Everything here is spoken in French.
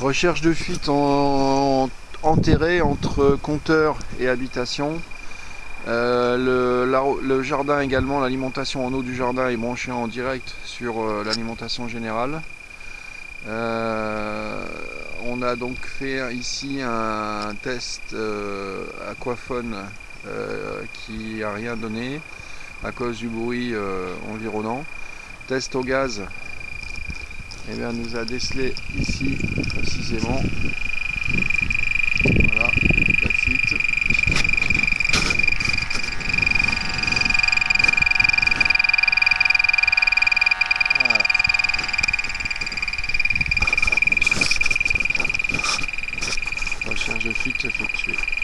Recherche de fuite en, enterré entre compteur et habitation. Euh, le, jardin également, l'alimentation en eau du jardin est branchée en direct sur euh, l'alimentation générale. Euh, on a donc fait ici un test aquaphone qui n'a rien donné à cause du bruit environnant. Test au gaz, et bien nous a décelé ici précisément. Voilà la fuite voilà. recherche de fuite effectuée.